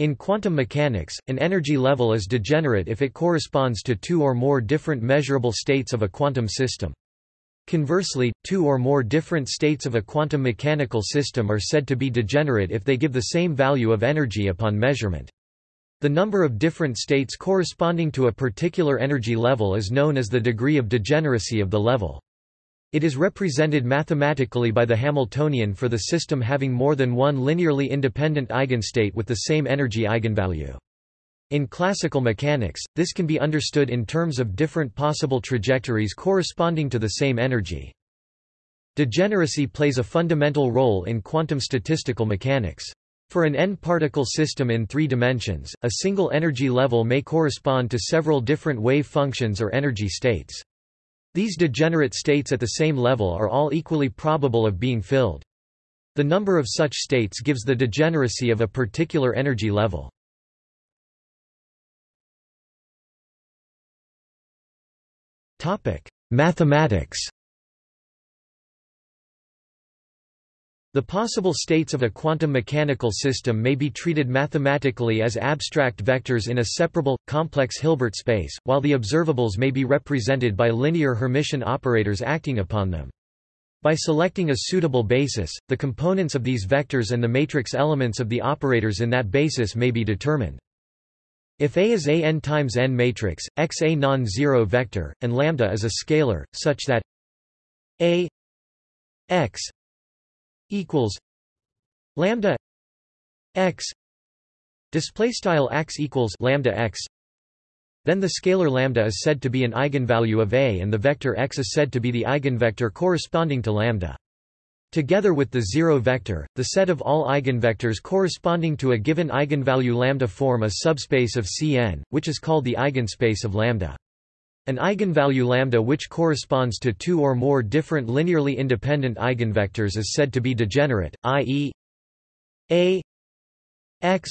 In quantum mechanics, an energy level is degenerate if it corresponds to two or more different measurable states of a quantum system. Conversely, two or more different states of a quantum mechanical system are said to be degenerate if they give the same value of energy upon measurement. The number of different states corresponding to a particular energy level is known as the degree of degeneracy of the level. It is represented mathematically by the Hamiltonian for the system having more than one linearly independent eigenstate with the same energy eigenvalue. In classical mechanics, this can be understood in terms of different possible trajectories corresponding to the same energy. Degeneracy plays a fundamental role in quantum statistical mechanics. For an n-particle system in three dimensions, a single energy level may correspond to several different wave functions or energy states. These degenerate states at the same level are all equally probable of being filled. The number of such states gives the degeneracy of a particular energy level. Mathematics The possible states of a quantum mechanical system may be treated mathematically as abstract vectors in a separable, complex Hilbert space, while the observables may be represented by linear Hermitian operators acting upon them. By selecting a suitable basis, the components of these vectors and the matrix elements of the operators in that basis may be determined. If A is a n n times n matrix, x a non-zero vector, and lambda is a scalar, such that a x equals lambda x display style x equals lambda x then the scalar lambda is said to be an eigenvalue of A and the vector x is said to be the eigenvector corresponding to lambda. Together with the zero vector, the set of all eigenvectors corresponding to a given eigenvalue lambda form a subspace of Cn, which is called the eigenspace of lambda. An eigenvalue lambda which corresponds to two or more different linearly independent eigenvectors is said to be degenerate, i.e. a x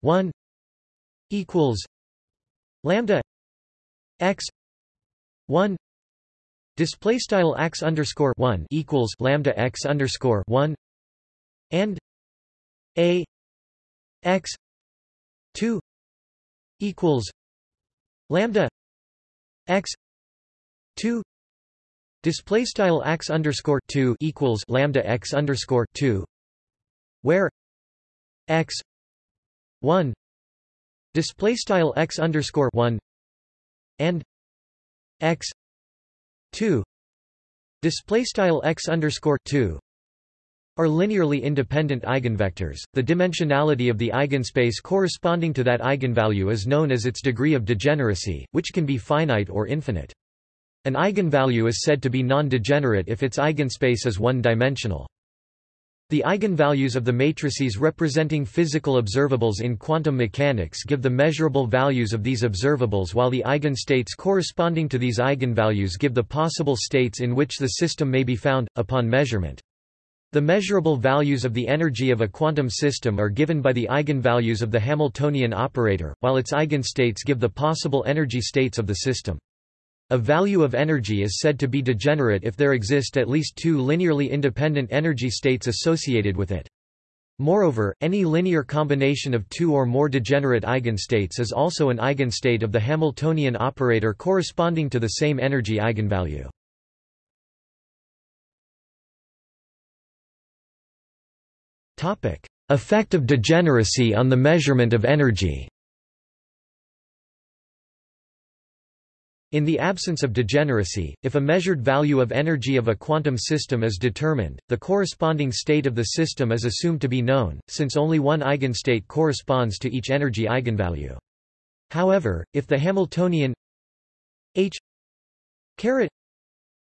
1 equals lambda x 1 display style x underscore 1 equals lambda x underscore 1 and a x 2 equals lambda x 2 display style x underscore 2 equals lambda x underscore 2 where x 1 display style x underscore 1 and x 2 display style x underscore 2 are linearly independent eigenvectors. The dimensionality of the eigenspace corresponding to that eigenvalue is known as its degree of degeneracy, which can be finite or infinite. An eigenvalue is said to be non-degenerate if its eigenspace is one-dimensional. The eigenvalues of the matrices representing physical observables in quantum mechanics give the measurable values of these observables while the eigenstates corresponding to these eigenvalues give the possible states in which the system may be found, upon measurement. The measurable values of the energy of a quantum system are given by the eigenvalues of the Hamiltonian operator, while its eigenstates give the possible energy states of the system. A value of energy is said to be degenerate if there exist at least two linearly independent energy states associated with it. Moreover, any linear combination of two or more degenerate eigenstates is also an eigenstate of the Hamiltonian operator corresponding to the same energy eigenvalue. Effect of degeneracy on the measurement of energy In the absence of degeneracy, if a measured value of energy of a quantum system is determined, the corresponding state of the system is assumed to be known, since only one eigenstate corresponds to each energy eigenvalue. However, if the Hamiltonian h caret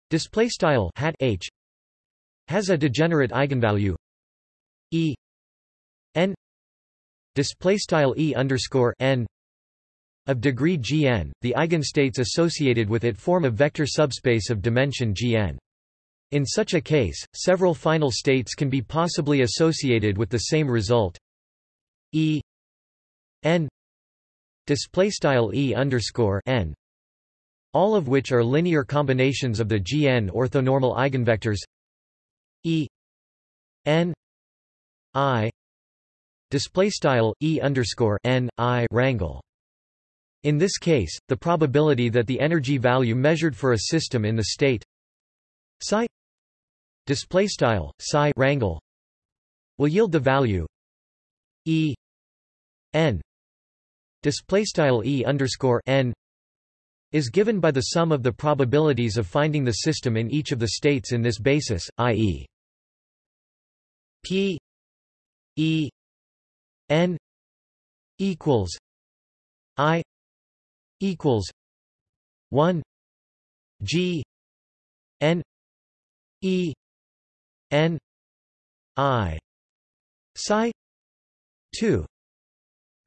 display style hat h has a degenerate eigenvalue n display style E underscore n of degree gn, the eigenstates associated with it form a vector subspace of dimension gn. In such a case, several final states can be possibly associated with the same result. E n display style E underscore n, all of which are linear combinations of the gn orthonormal eigenvectors E n I display style e underscore n i rangle. In this case, the probability that the energy value measured for a system in the state psi display style psi rangle will yield the value e n display style e underscore n is given by the sum of the probabilities of finding the system in each of the states in this basis, i.e. p e n equals i equals 1 g n e n i psi 2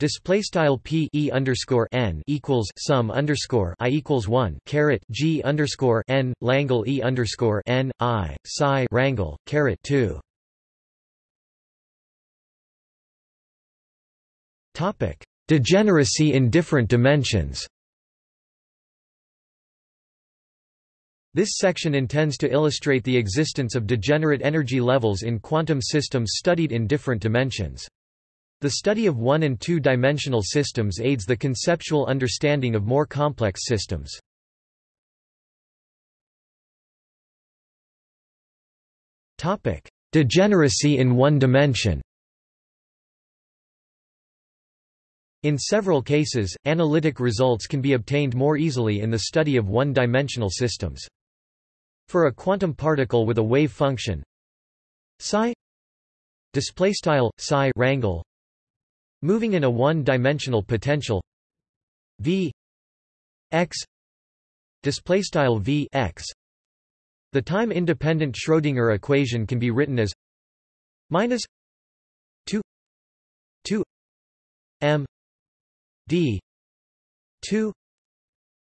Display style p e underscore n equals sum underscore i equals one caret g underscore n langle e underscore n i psi rangle caret two. Degeneracy in different dimensions. This section intends to illustrate the existence of degenerate energy levels in quantum systems studied in different dimensions. The study of one- and two-dimensional systems aids the conceptual understanding of more complex systems. Degeneracy in one dimension In several cases, analytic results can be obtained more easily in the study of one-dimensional systems. For a quantum particle with a wave function psi style psi rangle Moving in a one-dimensional potential v x style v x the time-independent Schrödinger equation can be written as minus 2 2 m d. 2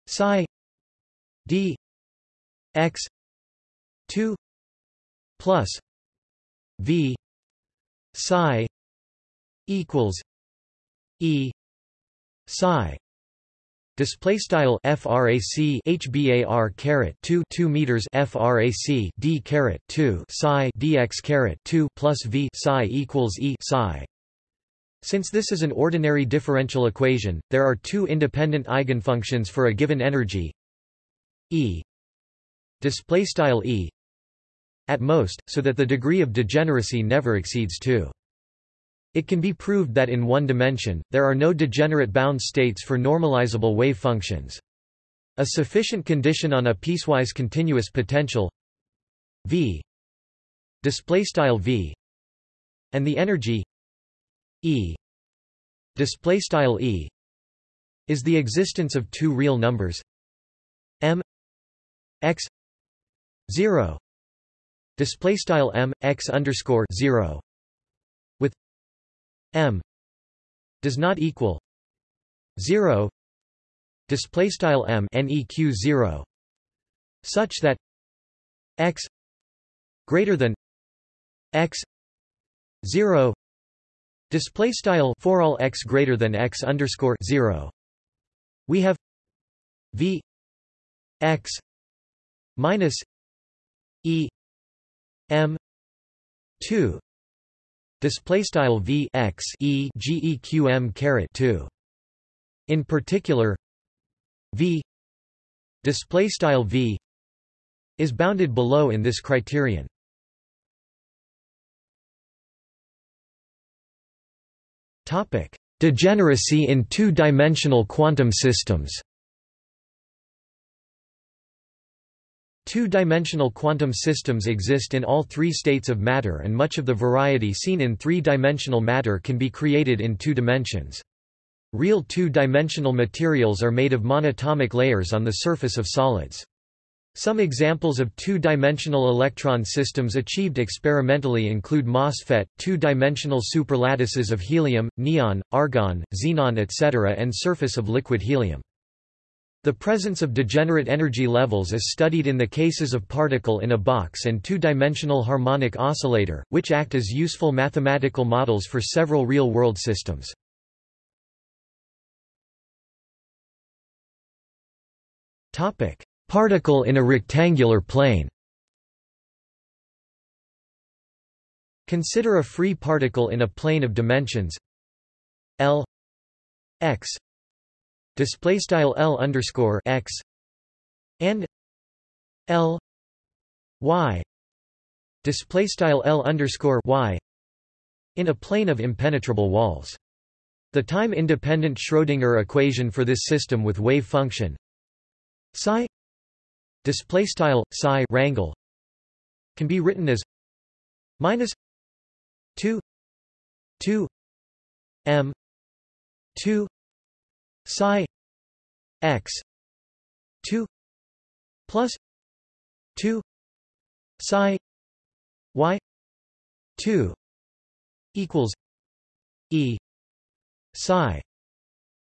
psi. D. X. 2 plus. V. Psi. Equals. E. Psi. Display style frac hbar caret 2 2 meters frac d caret 2 psi dx caret 2 plus v psi equals e psi since this is an ordinary differential equation there are two independent eigenfunctions for a given energy. E. Display style e. At most so that the degree of degeneracy never exceeds 2 it can be proved that in one dimension, there are no degenerate bound states for normalizable wave functions. A sufficient condition on a piecewise continuous potential v. And the energy e. Displaystyle e. Is the existence of two real numbers. M. X. 0 displaystyle m x underscore 0 with m. Does not equal 0 display style m neq 0 such that x greater than x 0 display style for all x greater than x underscore 0 we have v x minus e m 2 display style v x e geqm caret 2 in particular v display style v is bounded below in this criterion topic degeneracy in two-dimensional quantum systems Two-dimensional quantum systems exist in all three states of matter and much of the variety seen in three-dimensional matter can be created in two dimensions. Real two-dimensional materials are made of monatomic layers on the surface of solids. Some examples of two-dimensional electron systems achieved experimentally include MOSFET, two-dimensional superlattices of helium, neon, argon, xenon etc. and surface of liquid helium. The presence of degenerate energy levels is studied in the cases of particle in a box and two-dimensional harmonic oscillator, which act as useful mathematical models for several real-world systems. Particle in a rectangular plane Consider a free particle in a plane of dimensions L X display style L underscore X and L Y display style L underscore Y in a plane of impenetrable walls. The time-independent Schrödinger equation for this system with wave function psi display style psi rangle can be written as minus 2 2 m 2 psi x 2 plus 2 psi y 2 equals e psi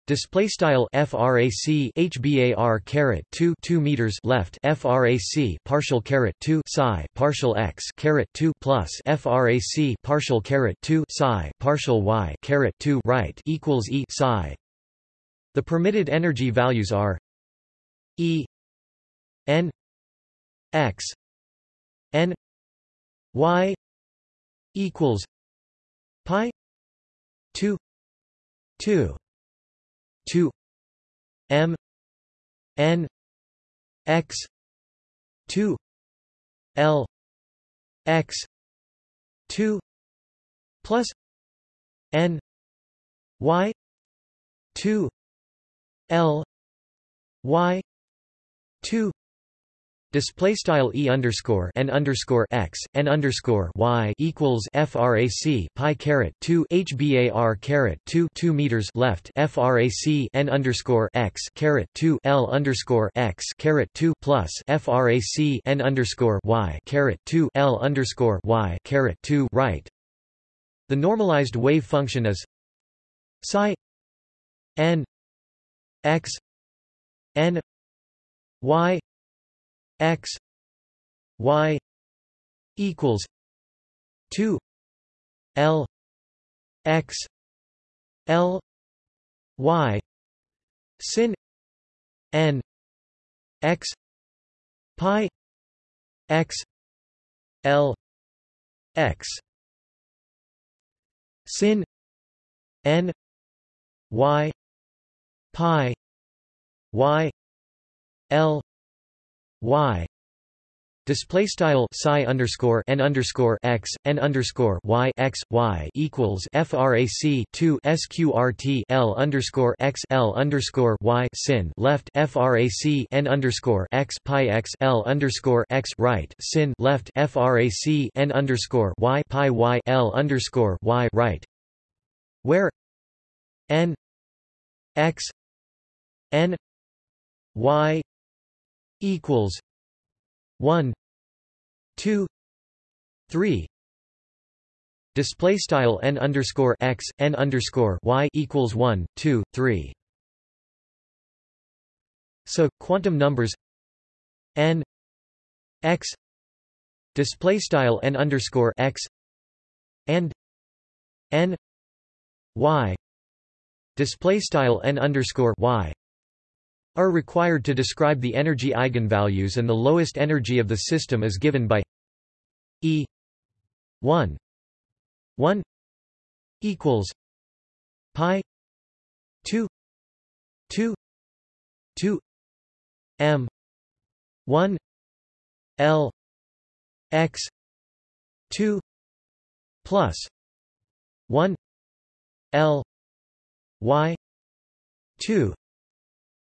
Display style frac hbar caret 2 2 meters left frac partial caret 2 psi partial x caret 2 plus frac partial caret 2 psi partial y caret 2 right equals e psi. The permitted energy values are e n x n y equals pi 2 2 2 m n x 2 l x 2 plus n y 2 l y 2 Display style e underscore n underscore x n underscore y equals frac pi caret two hbar caret two two meters left frac n underscore x caret two l underscore x caret two plus frac n underscore y caret two l underscore y caret two right. The normalized wave function is psi n x n y x y equals 2 l x l y sin n x pi x l x sin n y pi y l y. Display style psi underscore n underscore x n underscore y x y equals frac 2 sqrt l underscore x l underscore y sin left frac n underscore x pi x l underscore x right sin left frac n underscore y pi y l underscore y right. Where n x n y equals one two three. Display style n underscore x n underscore y equals one two three. So quantum numbers n x display style n underscore x and n y display style n underscore y are required to describe the energy eigenvalues and the lowest energy of the system is given by E 1 1 equals pi 2 2 2 m 1 l x 2 plus 1 l y 2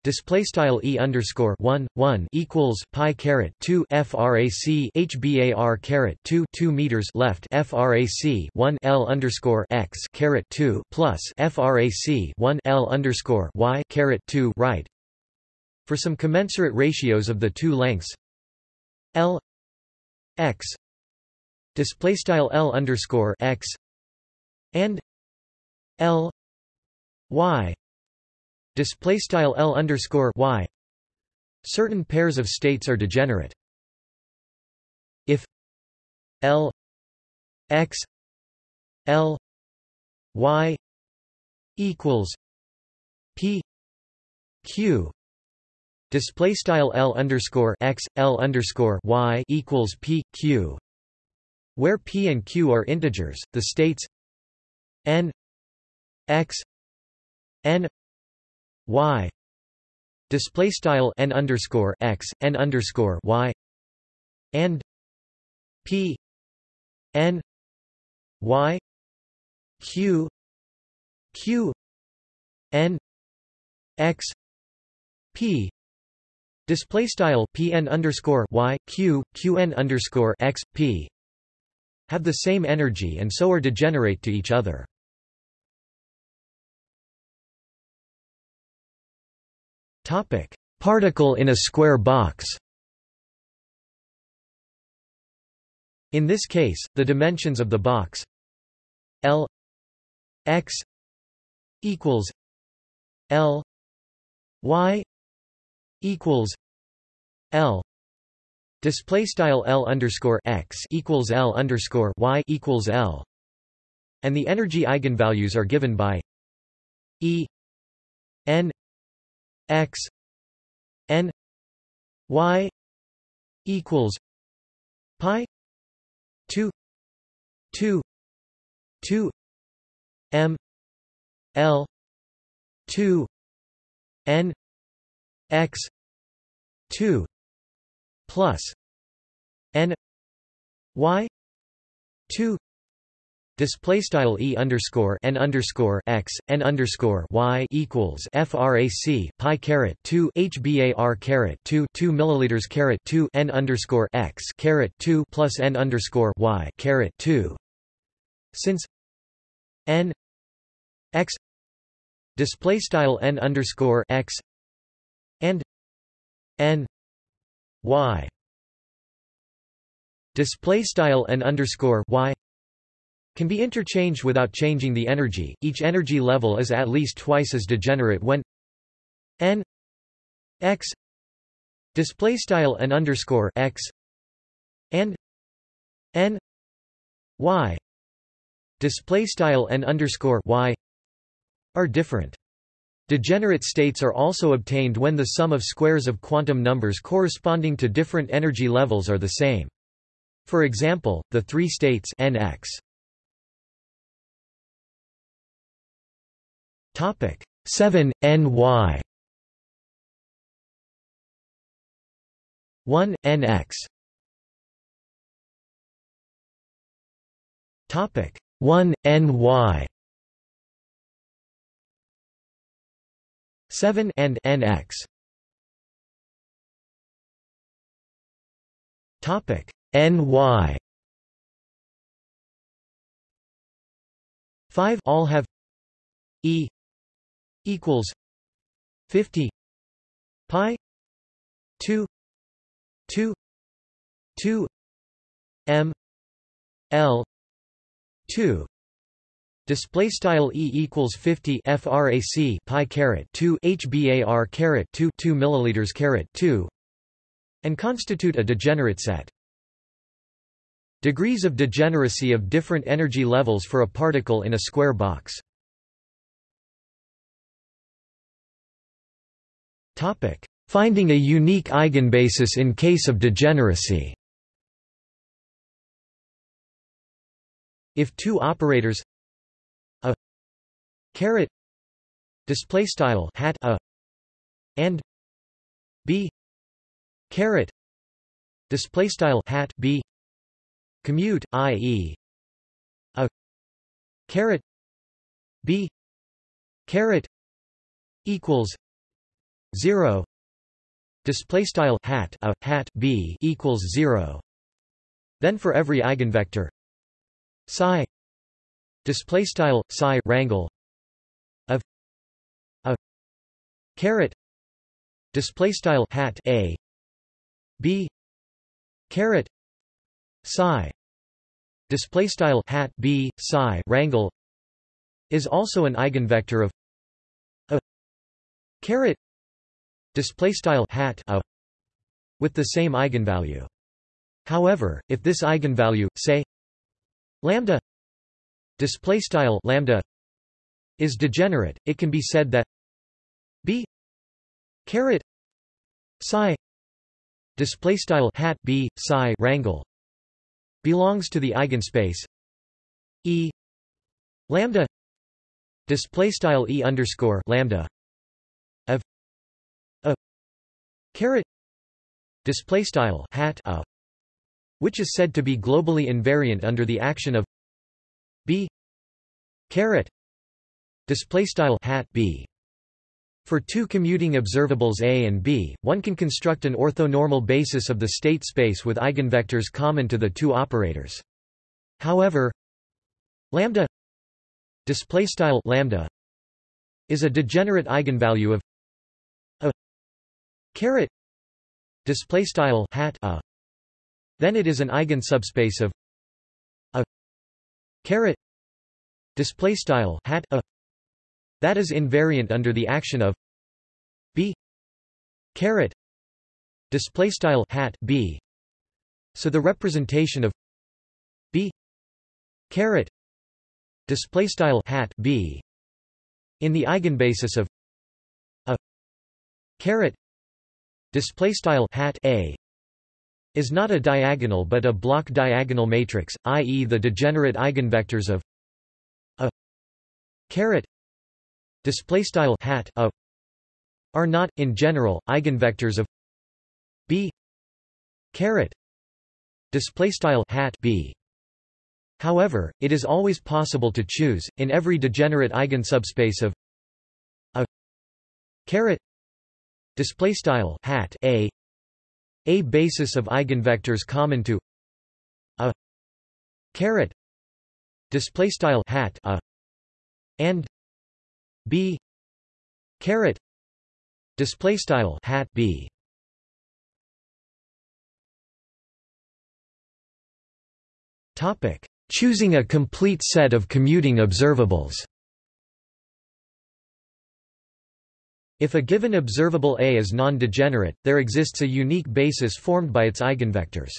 display style e underscore one one equals pi caret two frac hbar caret two two meters left frac one l underscore x caret two plus frac one l underscore y caret two right. For some commensurate ratios of the two lengths, l x display style l underscore x and l y display style L underscore Y. Certain pairs of states are degenerate. If L X L Y equals P Q display style L underscore X L underscore Y equals P Q where P and Q are integers the states N X n y. Display style n underscore x n underscore y. And p. N. Y. Q. Q. N. X. P. Display style pn underscore y q qn underscore x p. Have the same energy and so are degenerate to each other. Topic: Particle in a square box. In this case, the dimensions of the box L x equals L y equals L display style L underscore x equals L underscore y equals L and the energy eigenvalues are given by E n x n y equals pi 2 2 2 m l 2 n x 2 plus n y 2 Display style e underscore n underscore x n underscore y equals frac pi caret two hbar caret two two milliliters caret two n underscore x caret two plus n underscore y caret two. Since n x display style n underscore x and n y display style n underscore y can be interchanged without changing the energy. Each energy level is at least twice as degenerate when n x display style n underscore x and n y display style n underscore y are different. Degenerate states are also obtained when the sum of squares of quantum numbers corresponding to different energy levels are the same. For example, the three states nx Topic 7 NY 1 NX Topic 1 NY 7 and NX Topic NY 5 all have E equals 50 pi 2 2 2 m l 2 Display style e equals 50 frac pi caret 2 hbar caret 2 2 milliliters caret 2 and constitute a degenerate set. Degrees of degeneracy of different energy levels for a particle in a square box. Finding a unique eigenbasis in case of degeneracy. If two operators a caret display style hat a and b caret display style hat b commute i.e. a caret b caret equals 0 display style hat a hat b equals 0 then for every eigenvector psi. Display style psi rangle of a caret. Display style hat a b caret psi. Display style hat b psi rangle is also an eigenvector of a caret display style hat a with the same eigenvalue. However, if this eigenvalue, say lambda display style lambda is degenerate, it can be said that b caret psi display style hat b psi rangle belongs to the eigenspace e lambda display style e underscore lambda caret display style hat a which is said to be globally invariant under the action of b caret display style hat b for two commuting observables A and B, one can construct an orthonormal basis of the state space with eigenvectors common to the two operators. However, lambda display style lambda is a degenerate eigenvalue of caret. Display style hat a. Then it is an eigensubspace of a. Caret. Display style hat a. That is invariant under the action of b. Caret. Display style hat b. So the representation of b. Caret. Display style hat b. In the eigenbasis of a. Caret display style hat a is not a diagonal but a block diagonal matrix i.e. the degenerate eigenvectors of a caret display style hat a are not in general eigenvectors of b caret display style hat b however it is always possible to choose in every degenerate eigensubspace of a caret display style hat a a basis of eigenvectors common to a caret display style hat a and b caret display style hat b. Topic. Choosing a complete set of commuting observables If a given observable A is non-degenerate, there exists a unique basis formed by its eigenvectors.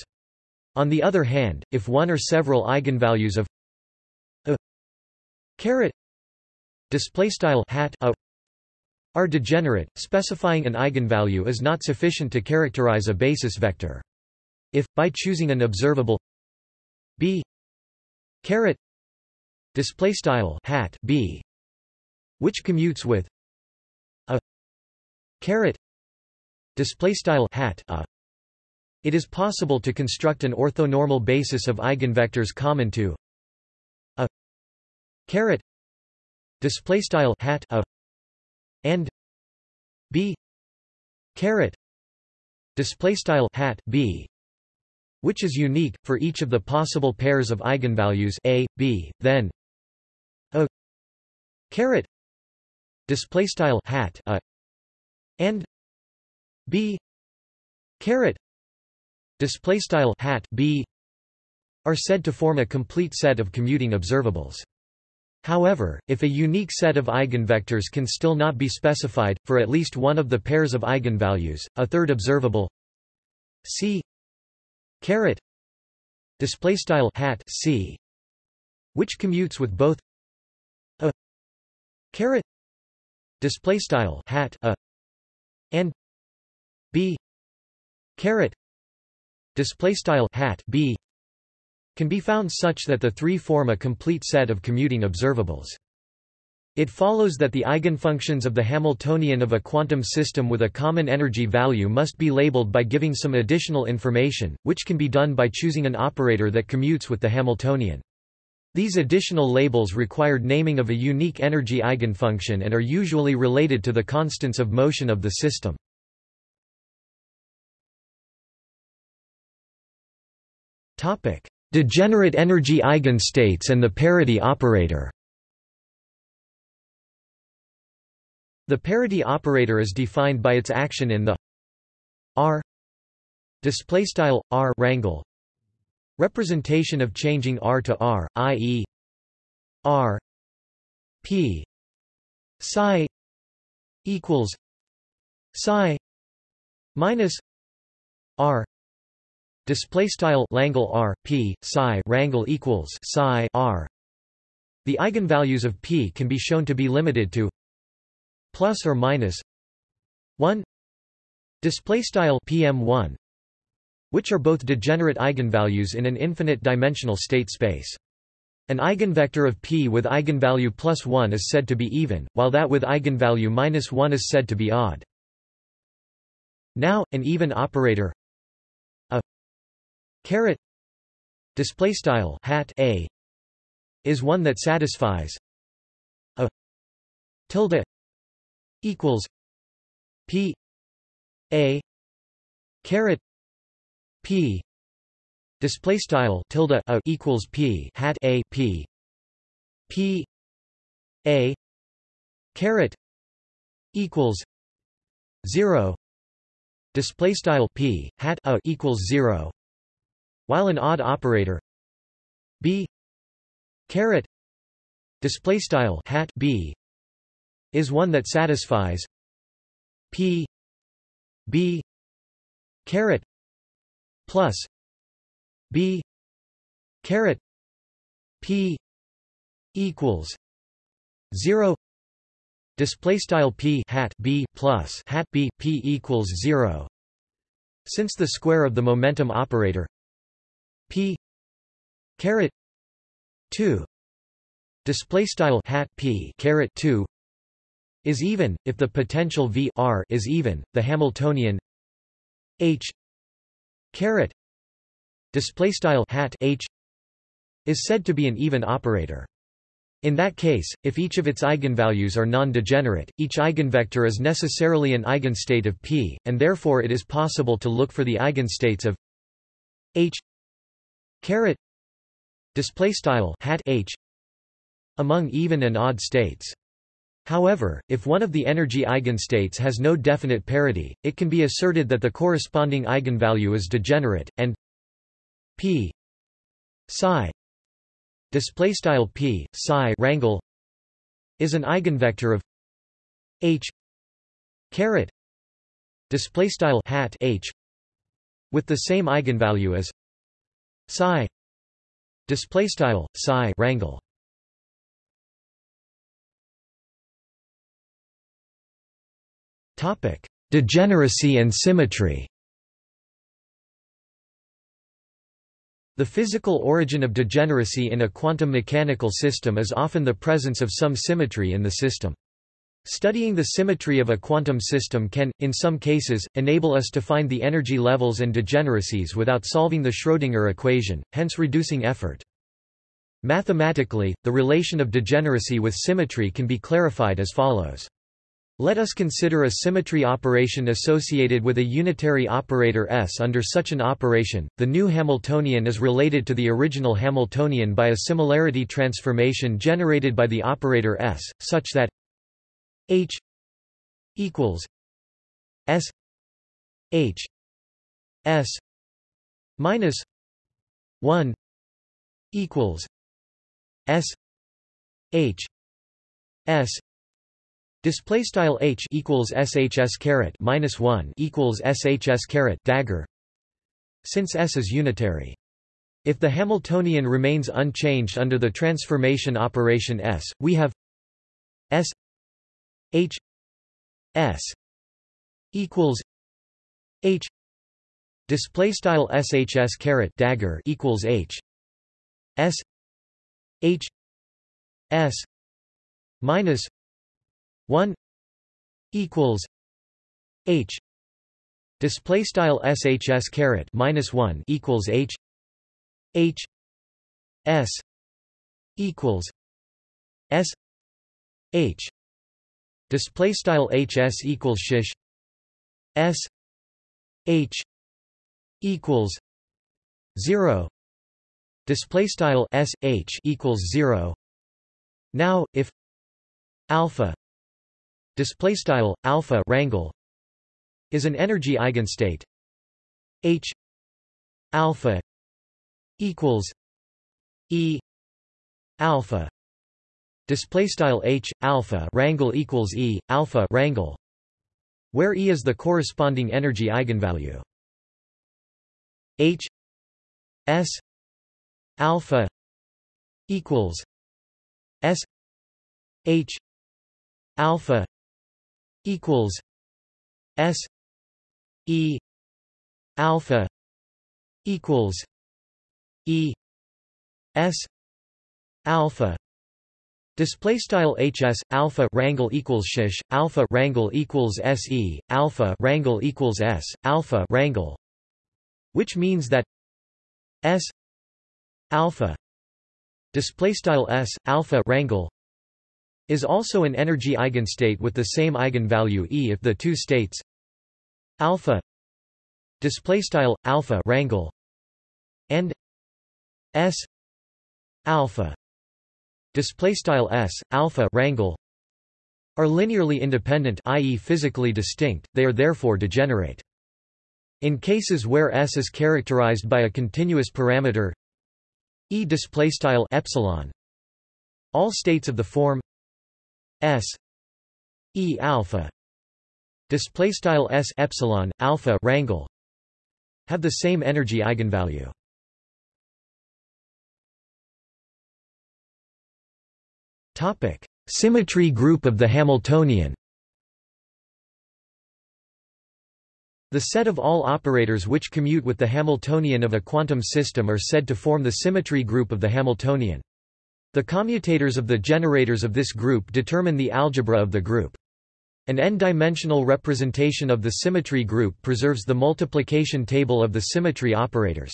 On the other hand, if one or several eigenvalues of a caret display style hat a are degenerate specifying an eigenvalue is not sufficient to characterize a basis vector if by choosing an observable b caret display style hat b which commutes with caret display style hat a. It is possible to construct an orthonormal basis of eigenvectors common to a caret display style hat a and b. Caret display style hat b which is unique for each of the possible pairs of eigenvalues a b then a. Caret display style hat a and b caret display style hat b are said to form a complete set of commuting observables. However, if a unique set of eigenvectors can still not be specified, for at least one of the pairs of eigenvalues, a third observable c display style hat c which commutes with both a display style hat a and b caret display style hat b can be found such that the three form a complete set of commuting observables. It follows that the eigenfunctions of the Hamiltonian of a quantum system with a common energy value must be labeled by giving some additional information, which can be done by choosing an operator that commutes with the Hamiltonian. These additional labels required naming of a unique energy eigenfunction and are usually related to the constants of motion of the system. Degenerate energy eigenstates and the parity operator The parity operator is defined by its action in the R display style R rangle representation of changing R to R i.e. R P psi equals psi minus R Display style Langle R P psi rangle equals psi R. The eigenvalues of P can be shown to be limited to plus or minus one display style PM1 which are both degenerate eigenvalues in an infinite dimensional state space. An eigenvector of p with eigenvalue plus 1 is said to be even, while that with eigenvalue minus 1 is said to be odd. Now, an even operator a caret display style hat a is one that satisfies a tilde equals p a caret p. Display style tilde a equals p hat a p. P. A. Caret equals 0 display style p hat a equals 0 while an odd operator b. Caret display style hat b is one that satisfies p b caret plus b caret p equals 0 display style p hat b plus hat b p equals 0 since the square of the momentum operator p caret 2 display style hat p caret 2 is even if the potential v r is even the hamiltonian h caret display style hat h is said to be an even operator in that case, if each of its eigenvalues are non-degenerate, each eigenvector is necessarily an eigenstate of P, and therefore it is possible to look for the eigenstates of H caret display style hat H among even and odd states. However, if one of the energy eigenstates has no definite parity, it can be asserted that the corresponding eigenvalue is degenerate, and p psi display style p psi rangle is an eigenvector of h caret display style hat h with the same eigenvalue as psi display style psi rangle Degeneracy and symmetry. The physical origin of degeneracy in a quantum mechanical system is often the presence of some symmetry in the system. Studying the symmetry of a quantum system can, in some cases, enable us to find the energy levels and degeneracies without solving the Schrödinger equation, hence reducing effort. Mathematically, the relation of degeneracy with symmetry can be clarified as follows. Let us consider a symmetry operation associated with a unitary operator S. Under such an operation, the new Hamiltonian is related to the original Hamiltonian by a similarity transformation generated by the operator S, such that H equals S H S minus 1 equals S H S Display style h equals shs caret minus one equals shs caret dagger. Since S is unitary. If the Hamiltonian remains unchanged under the transformation operation S, we have S H S equals H display style shs caret dagger equals H S H S minus 1 equals h display style shs caret minus 1 equals h h s equals s h display style hs equals shish s h equals 0 display style s h equals 0 now if alpha display style alpha rangle is an energy eigenstate. H alpha equals e alpha. Display style h alpha rangle equals e alpha rangle where e is the corresponding energy eigenvalue. H s alpha equals s h alpha equals S E alpha equals E S alpha display style hs alpha rangle equals shish alpha rangle equals se alpha rangle equals s alpha rangle which means that s alpha display style s alpha rangle is also an energy eigenstate with the same eigenvalue E if the two states alpha display style alpha rangle and s alpha display style s alpha rangle are linearly independent i.e. physically distinct they are therefore degenerate in cases where s is characterized by a continuous parameter e display style epsilon all states of the form S E alpha display style S epsilon alpha rangle have the same energy eigenvalue. Topic: Symmetry group of the Hamiltonian. The set of all operators which commute with the Hamiltonian of a quantum system are said to form the symmetry group of the Hamiltonian. The commutators of the generators of this group determine the algebra of the group. An n-dimensional representation of the symmetry group preserves the multiplication table of the symmetry operators.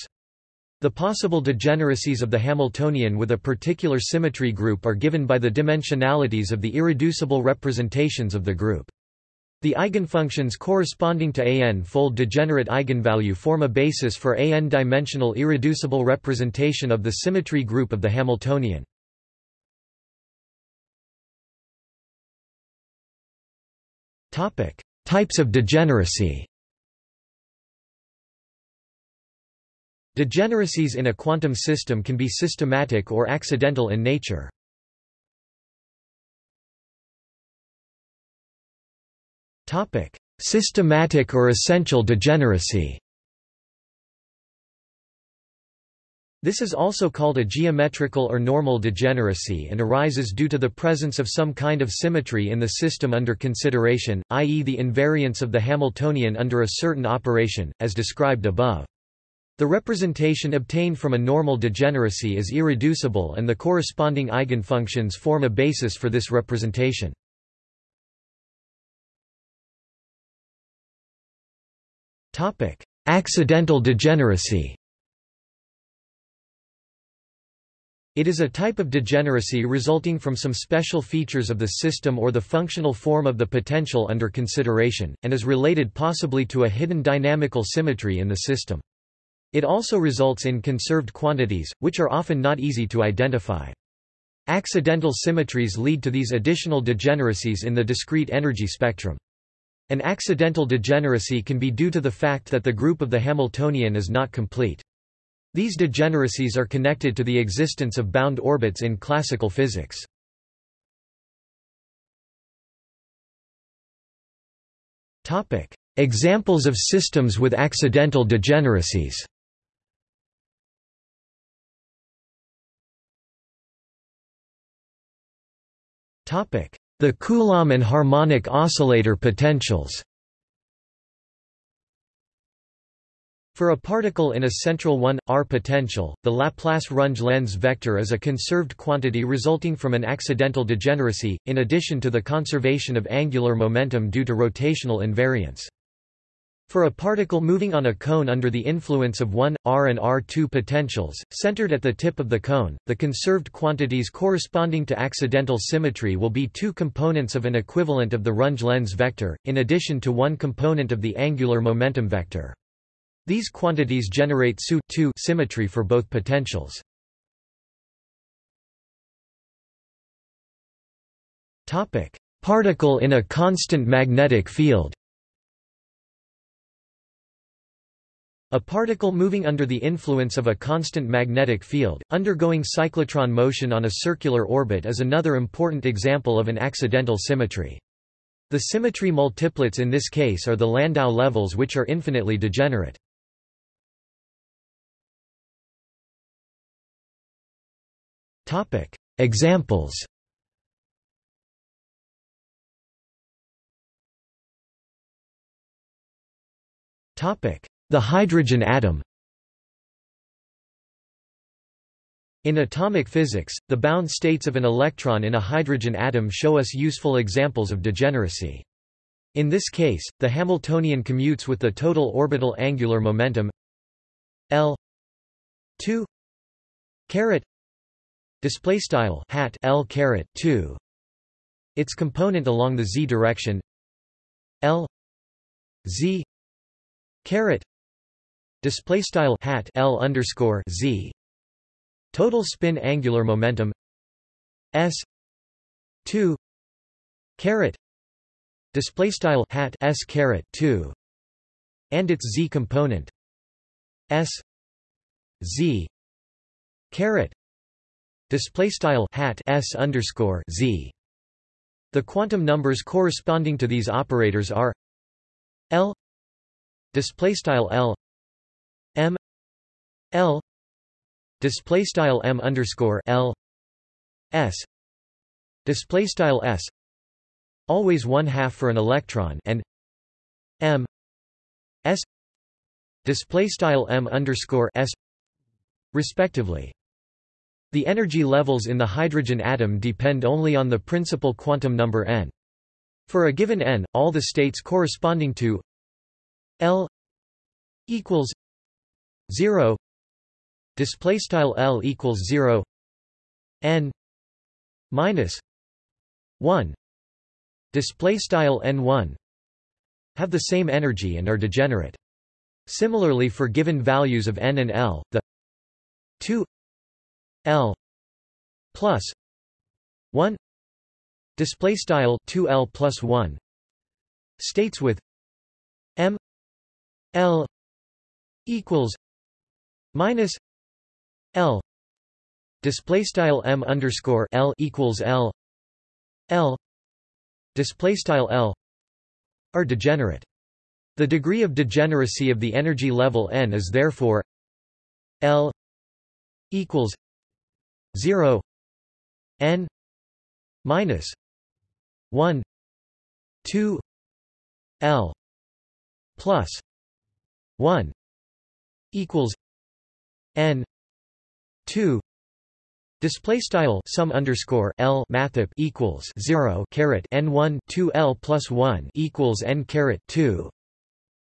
The possible degeneracies of the Hamiltonian with a particular symmetry group are given by the dimensionalities of the irreducible representations of the group. The eigenfunctions corresponding to a n-fold degenerate eigenvalue form a basis for a n-dimensional irreducible representation of the symmetry group of the Hamiltonian. Topic: Types of degeneracy. Degeneracies in a quantum system can be systematic or accidental in nature. Topic: Systematic or essential degeneracy. This is also called a geometrical or normal degeneracy and arises due to the presence of some kind of symmetry in the system under consideration, i.e. the invariance of the Hamiltonian under a certain operation, as described above. The representation obtained from a normal degeneracy is irreducible and the corresponding eigenfunctions form a basis for this representation. Accidental degeneracy It is a type of degeneracy resulting from some special features of the system or the functional form of the potential under consideration, and is related possibly to a hidden dynamical symmetry in the system. It also results in conserved quantities, which are often not easy to identify. Accidental symmetries lead to these additional degeneracies in the discrete energy spectrum. An accidental degeneracy can be due to the fact that the group of the Hamiltonian is not complete. These degeneracies are connected to the existence of bound orbits in classical physics. Examples of systems with accidental degeneracies. The Coulomb and harmonic oscillator potentials For a particle in a central 1, r potential, the Laplace-Runge-Lenz vector is a conserved quantity resulting from an accidental degeneracy, in addition to the conservation of angular momentum due to rotational invariance. For a particle moving on a cone under the influence of 1, r and r2 potentials, centered at the tip of the cone, the conserved quantities corresponding to accidental symmetry will be two components of an equivalent of the Runge-Lenz vector, in addition to one component of the angular momentum vector. These quantities generate SU symmetry for both potentials. Topic: Particle in a constant magnetic field. A particle moving under the influence of a constant magnetic field, undergoing cyclotron motion on a circular orbit is another important example of an accidental symmetry. The symmetry multiplets in this case are the Landau levels which are infinitely degenerate. Topic: Examples. Topic: The hydrogen atom. In atomic physics, the bound states of an electron in a hydrogen atom show us useful examples of degeneracy. In this case, the Hamiltonian commutes with the total orbital angular momentum L 2 caret display style hat L caret 2 its component along the z direction L z caret display style hat L underscore z. Total spin angular momentum S 2 caret display style hat S caret 2 and its z component S z caret display style hat S underscore z. The quantum numbers corresponding to these operators are L display style L M L display style M underscore L S display style S always one half for an electron and M S display style M underscore S respectively the energy levels in the hydrogen atom depend only on the principal quantum number n. For a given n, all the states corresponding to L equals 0 display style L equals 0 n minus 1 display style n1 have the same energy and are degenerate. Similarly for given values of n and L, the 2 L plus 1 display style 2L plus 1 states with M L equals minus L. Display style M underscore L equals L. L. Display style L are degenerate. The degree of degeneracy of the energy level n is therefore L equals 0 n minus 1 2 l plus 1 equals n 2 Display style sum underscore L mathep equals zero caret N one two L plus one equals N caret two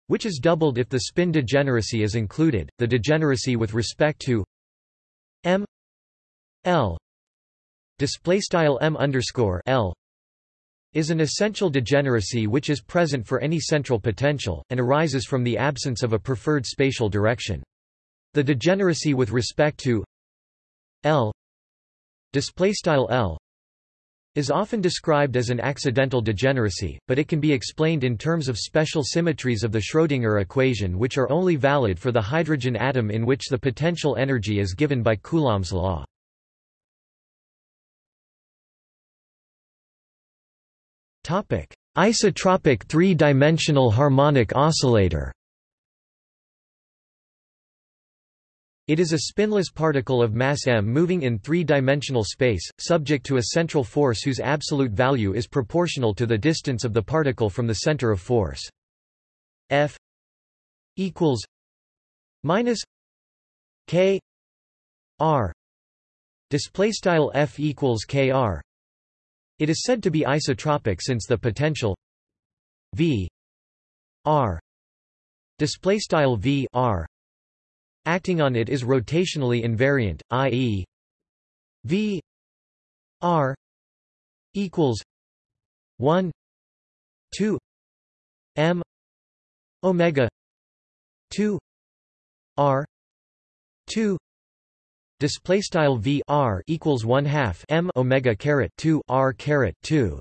which is doubled if the spin degeneracy is included. The degeneracy with respect to M L display style M underscore L is an essential degeneracy which is present for any central potential, and arises from the absence of a preferred spatial direction. The degeneracy with respect to L L is often described as an accidental degeneracy, but it can be explained in terms of special symmetries of the Schrödinger equation which are only valid for the hydrogen atom in which the potential energy is given by Coulomb's law. Isotropic three-dimensional harmonic oscillator. It is a spinless particle of mass m moving in three-dimensional space, subject to a central force whose absolute value is proportional to the distance of the particle from the center of force. F equals minus k r display style F equals k r it is said to be isotropic since the potential V R display style V R acting on it is rotationally invariant, i.e. V R equals 1 2 M omega 2 R 2 display style v r equals 1 half m omega caret 2 r caret 2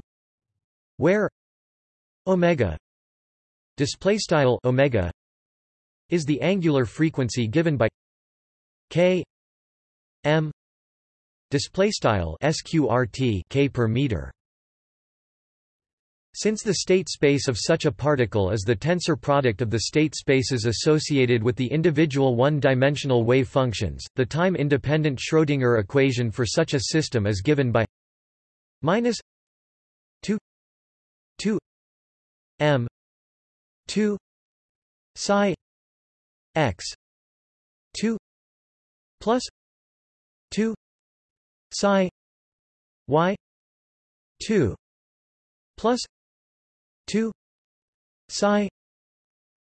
where omega display style omega is the angular frequency given by k m display style sqrt k per meter since the state space of such a particle is the tensor product of the state spaces associated with the individual one-dimensional wave functions, the time-independent Schrödinger equation for such a system is given by minus 2 2 m 2 psi x 2 plus 2 psi y 2 plus 2 psi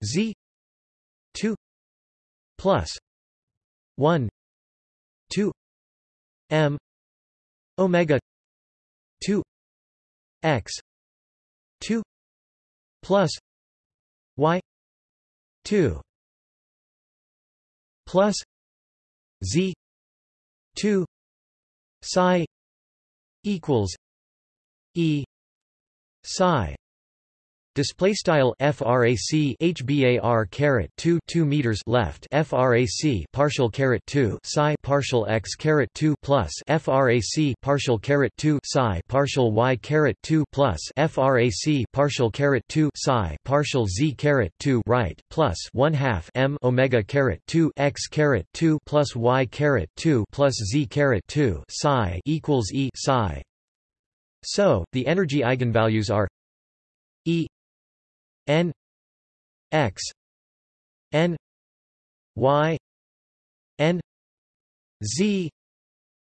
z 2 plus 1 2 m omega 2 x 2 plus y 2 plus z 2 psi equals e psi Display style frac hbar caret 2 2 meters left frac partial caret 2 psi partial x caret 2 plus frac partial caret 2 psi partial y caret 2 plus frac partial caret 2 psi partial z caret 2 right plus 1 half m omega caret 2 x caret 2 plus y caret 2 plus z caret 2 psi equals e psi. So the energy eigenvalues are e n x n y n z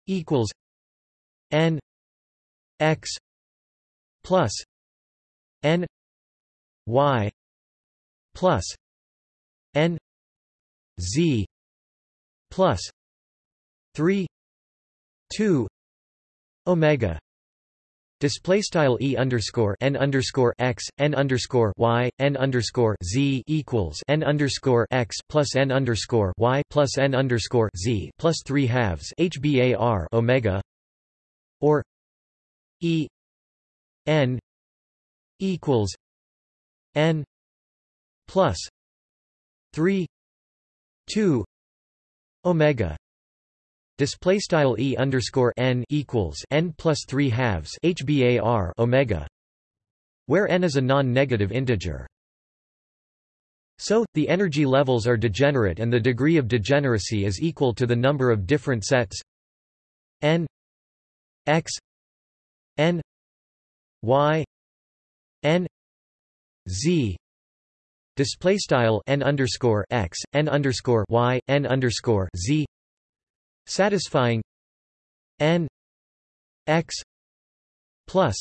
equals n x plus n y plus n z plus 3 2 omega Display style e underscore n underscore x n underscore y n underscore z equals n underscore x plus n underscore y plus n underscore z plus three halves hbar omega or e n equals n plus three two omega Display style e underscore n equals n plus three halves hbar omega, where n is a non-negative integer. So, the energy levels are degenerate and the degree of degeneracy is equal to the number of different sets. N x n y n z. Display style n underscore x n underscore y n underscore z satisfying n x plus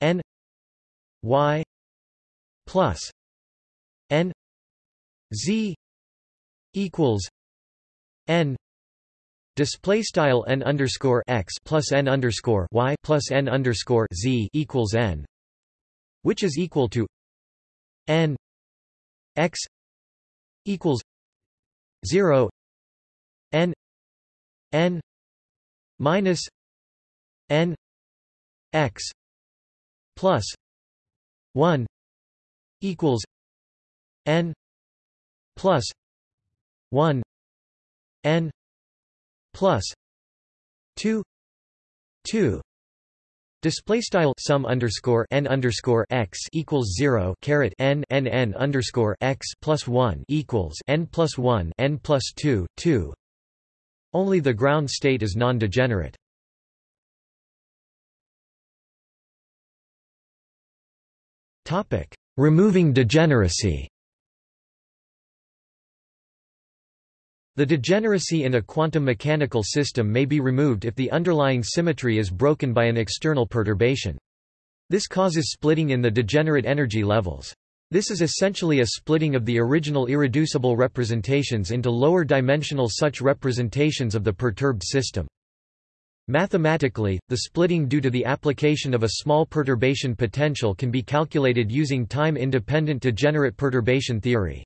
n y plus n z equals n Display style n underscore x plus n underscore y plus n underscore z equals n, which is equal to n x equals zero n n minus n x plus 1 equals n plus 1 n plus 2 2 Display style sum underscore n underscore x equals zero caret n n n underscore x plus one equals n plus one n plus two two only the ground state is non-degenerate. Removing degeneracy The degeneracy in a quantum mechanical system may be removed if the underlying symmetry is broken by an external perturbation. This causes splitting in the degenerate energy levels. This is essentially a splitting of the original irreducible representations into lower dimensional such representations of the perturbed system. Mathematically, the splitting due to the application of a small perturbation potential can be calculated using time-independent degenerate perturbation theory.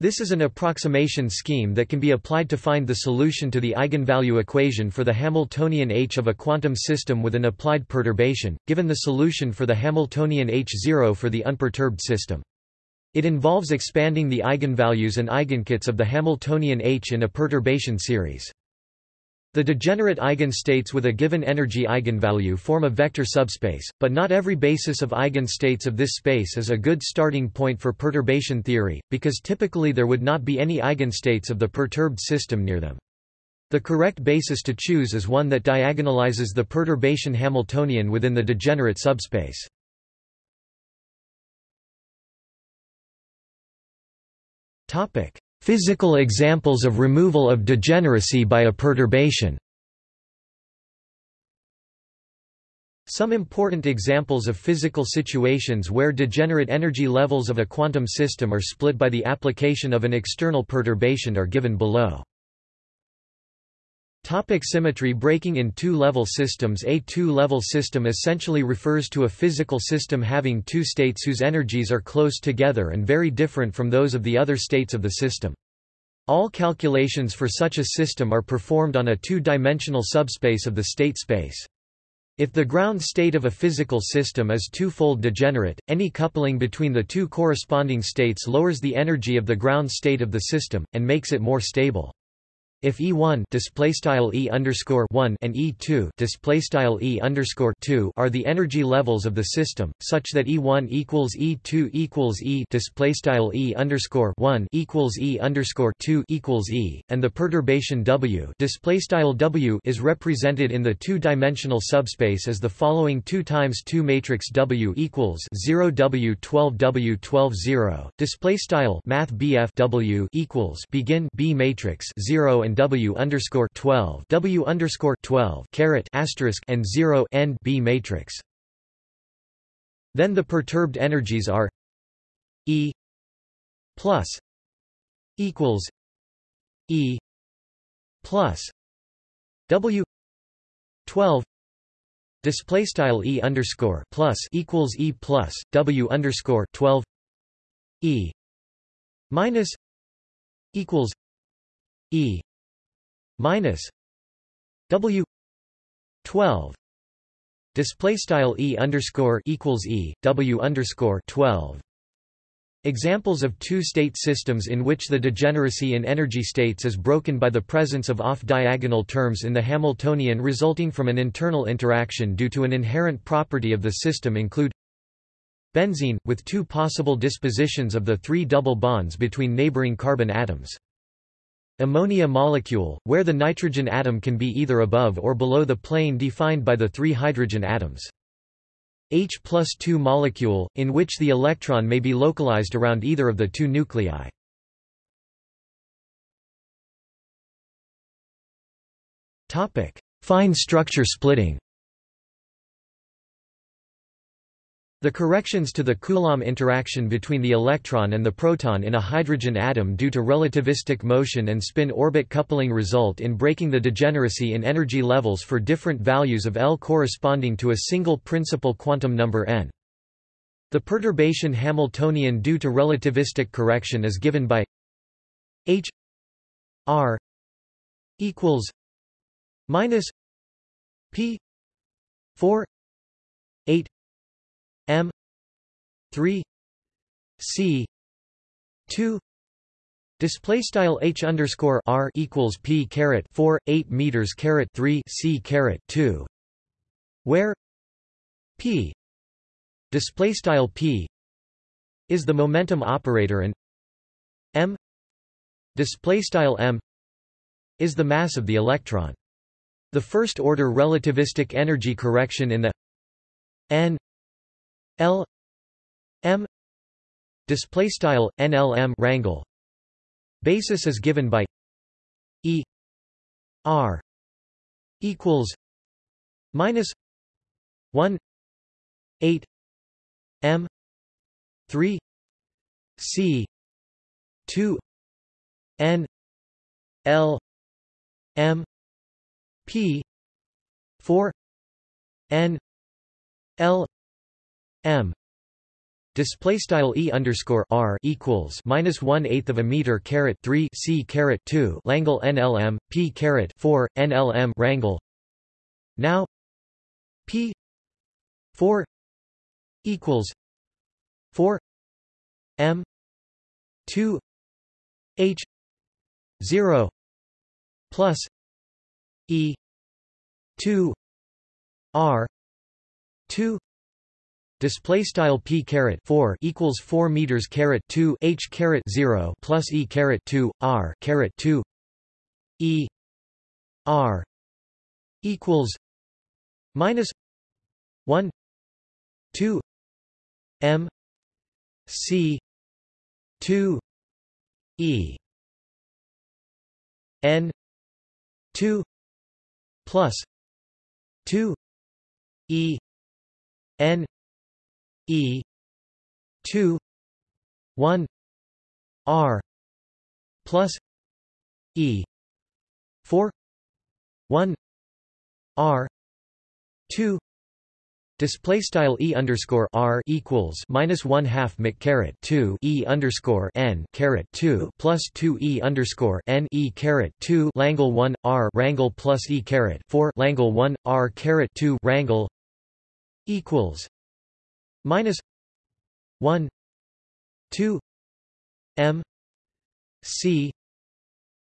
This is an approximation scheme that can be applied to find the solution to the eigenvalue equation for the Hamiltonian H of a quantum system with an applied perturbation, given the solution for the Hamiltonian H0 for the unperturbed system. It involves expanding the eigenvalues and eigenkets of the Hamiltonian H in a perturbation series. The degenerate eigenstates with a given energy eigenvalue form a vector subspace, but not every basis of eigenstates of this space is a good starting point for perturbation theory, because typically there would not be any eigenstates of the perturbed system near them. The correct basis to choose is one that diagonalizes the perturbation Hamiltonian within the degenerate subspace. Physical examples of removal of degeneracy by a perturbation Some important examples of physical situations where degenerate energy levels of a quantum system are split by the application of an external perturbation are given below. Topic symmetry Breaking in two-level systems A two-level system essentially refers to a physical system having two states whose energies are close together and very different from those of the other states of the system. All calculations for such a system are performed on a two-dimensional subspace of the state space. If the ground state of a physical system is two-fold degenerate, any coupling between the two corresponding states lowers the energy of the ground state of the system, and makes it more stable. If E1 display style E underscore 1 and E2 display style E underscore 2 are the energy levels of the system, such that E1 equals E2 equals E display style E underscore 1 equals E underscore 2 equals E, and the perturbation W display style W is represented in the two-dimensional subspace as the following 2 times 2 matrix W equals 0 W 12 W 12 0 display style Math BF W equals begin B matrix 0 and W underscore twelve W underscore twelve caret asterisk and zero end B matrix. Then the perturbed energies are E plus equals E plus W twelve display style E underscore plus equals E plus W underscore twelve E minus equals E minus W twelve display style E underscore equals E W underscore twelve Examples of two-state systems in which the degeneracy in energy states is broken by the presence of off-diagonal terms in the Hamiltonian resulting from an internal interaction due to an inherent property of the system include benzene, with two possible dispositions of the three double bonds between neighboring carbon atoms. Ammonia molecule, where the nitrogen atom can be either above or below the plane defined by the three hydrogen atoms. H plus 2 molecule, in which the electron may be localized around either of the two nuclei. Fine structure splitting The corrections to the Coulomb interaction between the electron and the proton in a hydrogen atom due to relativistic motion and spin-orbit coupling result in breaking the degeneracy in energy levels for different values of L corresponding to a single principal quantum number n. The perturbation Hamiltonian due to relativistic correction is given by h r equals minus p 4 8 3 c 2 display style h underscore r equals p caret 4 8 meters caret 3 c caret 2 where p display style p is the momentum operator and m display style m is the mass of the electron. The first order relativistic energy correction in the n l M display style NLM rangle. Basis is given by E R equals minus 1 8 M 3 C 2 N L M P 4 N L m display style e underscore r equals minus one eighth of a meter caret three c caret two Langle NLM p caret four NLM rangle. Now p four equals four m two h zero plus e two r two display style p caret 4 equals 4 meters caret 2 h caret 0 plus e caret 2 r caret 2 e r equals minus 1 2 m c 2 e n 2 plus 2 e n e. 2 1 r plus e. 4 1 r 2 Display style e underscore r equals minus one half mc caret two e underscore n caret two plus two e underscore n e caret two Langle one r rangle plus e caret four Langle one r caret two rangle equals minus one two m c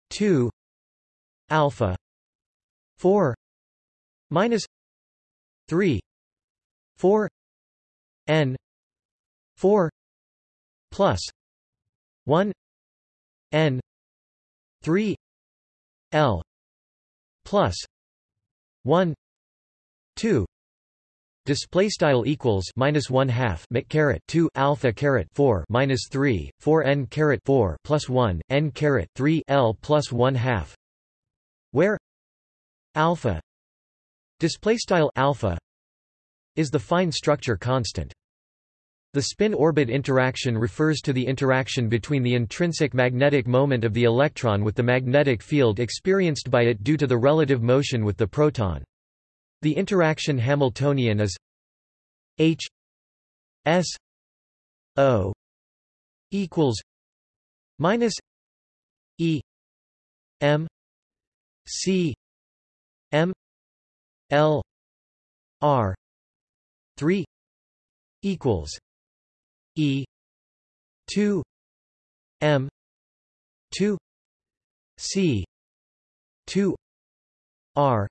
two alpha four minus three 4 n 4 plus 1 n 3 l plus 1 2 Display style equals minus one half mc caret two alpha caret four minus three four n caret four plus one n caret three l plus one half, where alpha display style alpha is the fine structure constant. The spin-orbit interaction refers to the interaction between the intrinsic magnetic moment of the electron with the magnetic field experienced by it due to the relative motion with the proton. The interaction Hamiltonian is H S O equals minus E M C M L R 3 equals E 2 M 2 C 2 R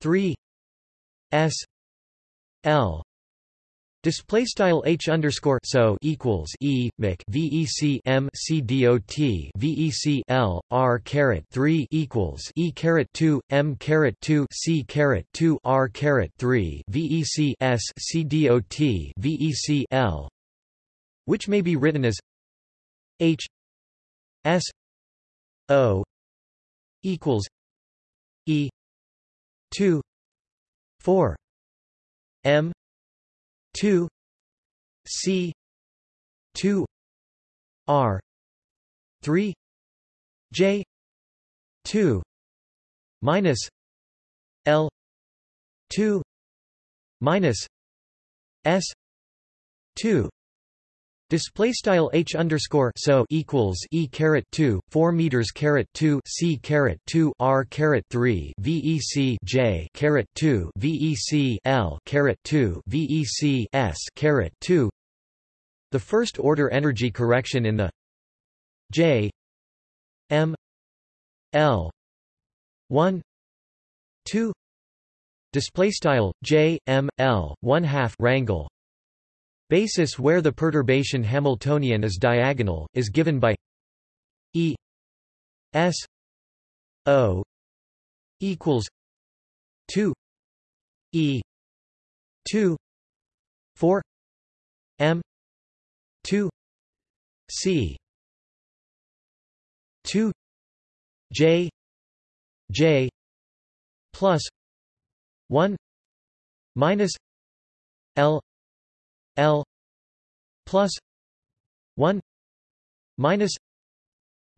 3 S L Display style h underscore so equals e mic vec m c vec l r caret three equals e caret two m caret two c caret two r caret three vec s c vec l, which may be written as h s o equals e two four m 2 C 2 R 3 J 2 minus L 2 minus S 2 Display style h underscore so equals e caret two four meters caret two c caret two r caret three vec j caret two vec l caret two vec s caret two. The first order energy correction in the j m l one two display style j m l one half rangle Basis where the perturbation Hamiltonian is diagonal, is given by E S O equals two E two four M two C two J J plus one minus L L plus one minus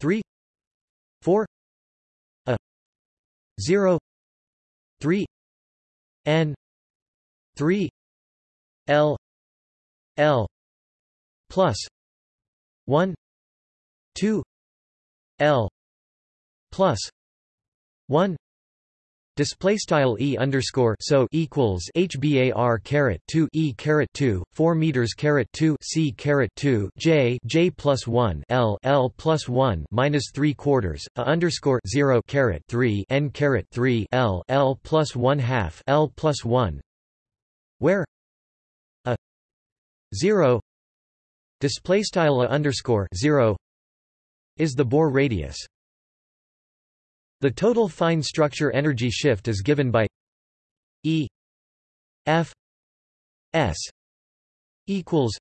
three four a zero three N three L L plus one two L plus one Display style e underscore so equals hbar caret two e caret two four meters caret two c caret two j j plus one l l plus one minus three quarters a underscore zero caret three n caret three l l plus one half l plus one, where a zero display style a underscore zero is the Bohr radius. The total fine structure energy shift is given by E F S equals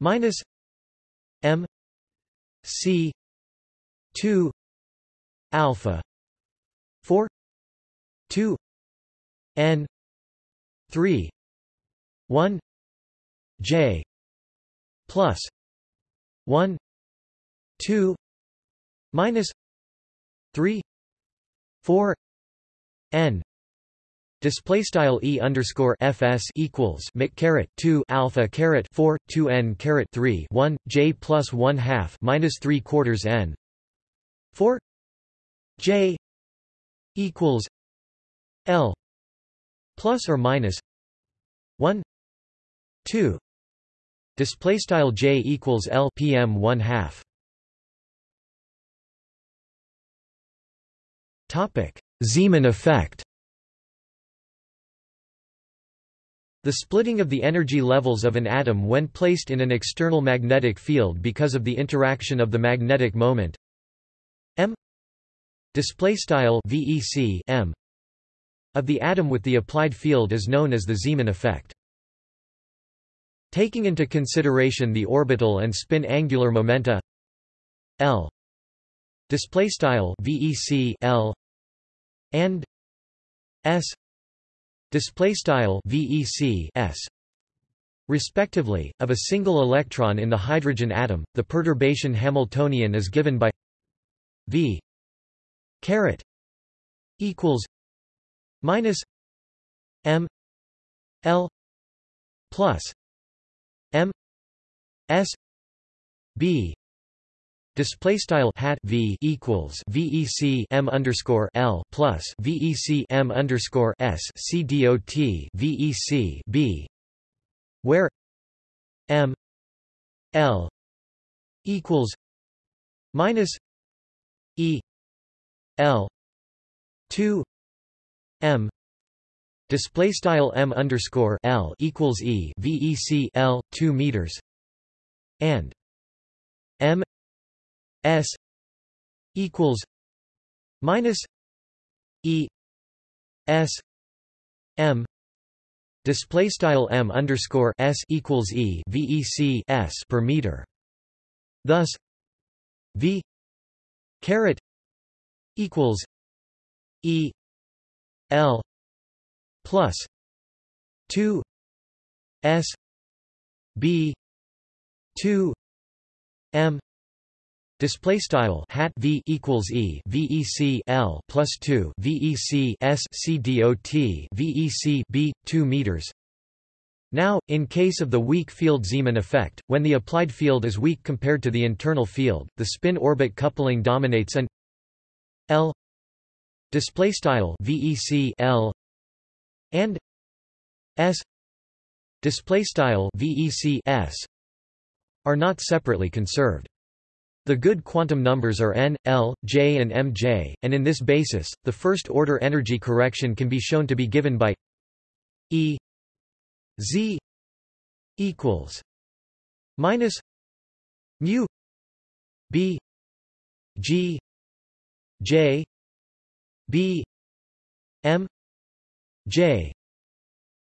minus M C two alpha 4 2 n 3 1 j plus 1 2 minus 3 4 n Display style e underscore fs equals mic caret two alpha caret four two n caret three one j plus one half minus three quarters n four j equals l plus or minus one two display style j equals l pm one half. Zeeman effect. The splitting of the energy levels of an atom when placed in an external magnetic field because of the interaction of the magnetic moment. M. Vec m. Of the atom with the applied field is known as the Zeeman effect. Taking into consideration the orbital and spin angular momenta. L. Vec L and s display style VEC s respectively of a single electron in the hydrogen atom. The perturbation hamiltonian is given by v caret equals minus m l plus m s b Display style hat v equals vec m underscore l plus vec m underscore s c dot vec b, where m l equals minus e l two m. Display style m underscore l equals e vec l two meters and m S equals minus E S M display style M underscore S equals E VEC S per meter. Thus V caret equals E L plus two S B two M Display style hat v equals e vec l plus two vec s c dot vec b two meters. Now, in case of the weak field Zeeman effect, when the applied field is weak compared to the internal field, the spin-orbit coupling dominates and L display style vec L and S display style vec S are not separately conserved. The good quantum numbers are n, l, j and mj, and in this basis, the first-order energy correction can be shown to be given by E z equals minus mu b g j b m j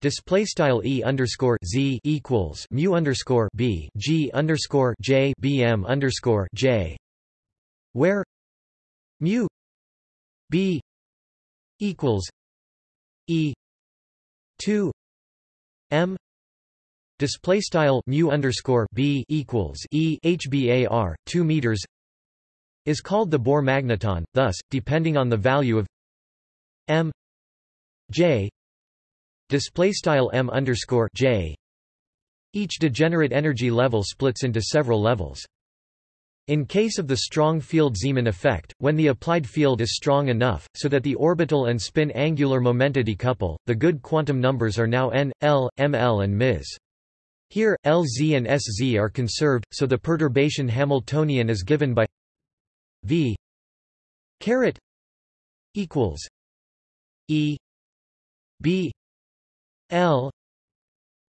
Display style e underscore z equals mu underscore b g underscore j bm underscore j, where mu b equals e two m display style mu underscore b equals e hbar two meters is called the Bohr magneton. Thus, depending on the value of m j display style m underscore j each degenerate energy level splits into several levels in case of the strong field Zeeman effect, when the applied field is strong enough, so that the orbital and spin angular momenta decouple, the good quantum numbers are now n, l, ml and ms. Here, Lz and Sz are conserved, so the perturbation Hamiltonian is given by v caret equals e b L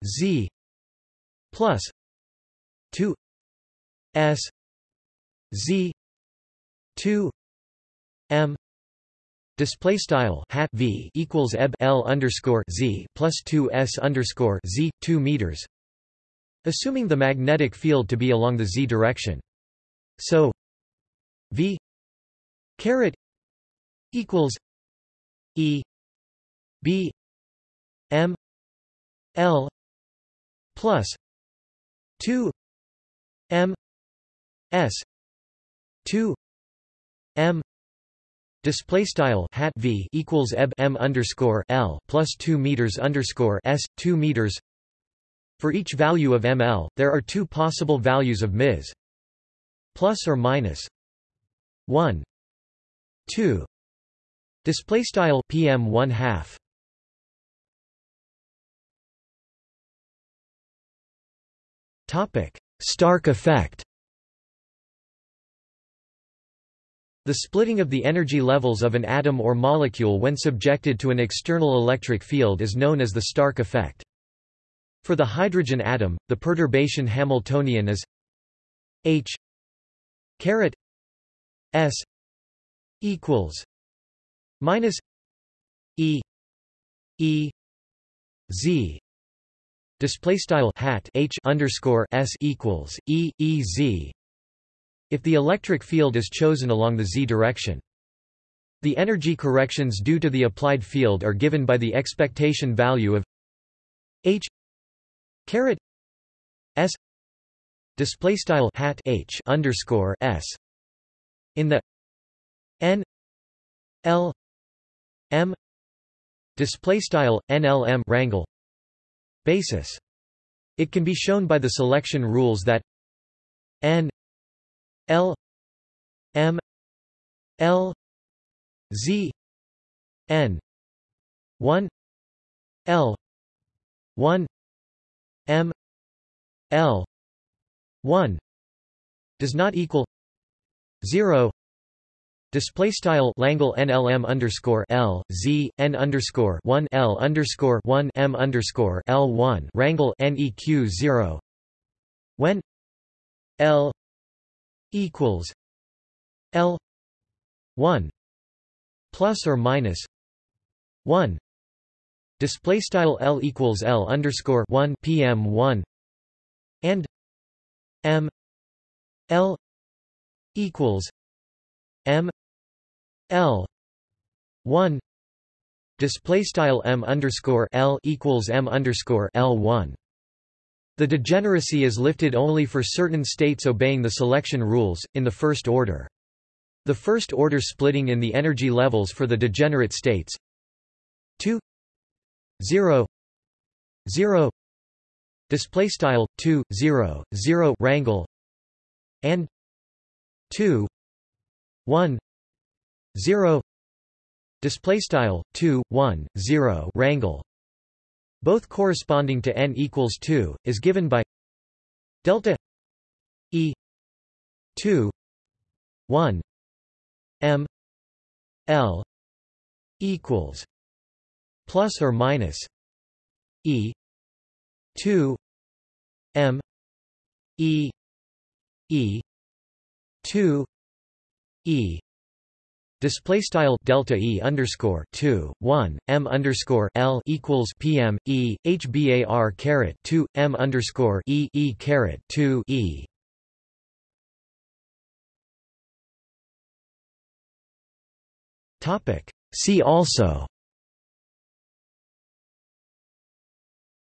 Z plus two S Z two M Display style hat v equals eb l underscore z plus two s underscore z two meters, assuming the magnetic field to be along the z direction. So v caret equals E B M L plus two M S two M Display style hat v equals eb m underscore l plus two meters underscore s two meters. For each value of ml, there are two possible values of ms plus or minus one two. Display style pm one half. Stark effect. The splitting of the energy levels of an atom or molecule when subjected to an external electric field is known as the Stark effect. For the hydrogen atom, the perturbation Hamiltonian is H caret S equals minus E E Z display style hat H underscore S equals E E Z if the electric field is chosen along the z direction. The energy corrections due to the applied field are given by the expectation value of h caret s display style hat h underscore s in the n l m display style nlm rangle basis. It can be shown by the selection rules that n L M L Z N one L one M L one does not equal zero Display style Langle NLM underscore L Z N underscore one L underscore one M underscore L one Rangle NEQ zero. When L equals L one plus or minus one. Display style L equals L underscore one PM one. And M L equals M L. one. Display style M underscore L equals M underscore L one. The degeneracy is lifted only for certain states obeying the selection rules, in the first order. The first order splitting in the energy levels for the degenerate states. 2 0 0 display style 2 0 0 rangle and 2 1 0 display style 2 1 0 rangle both corresponding to n equals 2, is given by delta e 2 1 m l equals plus or minus e 2 m e e 2 e Display style delta e underscore two one m underscore l equals pm e hbar caret two m underscore e e caret two e. Topic. See also.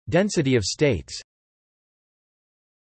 Density of states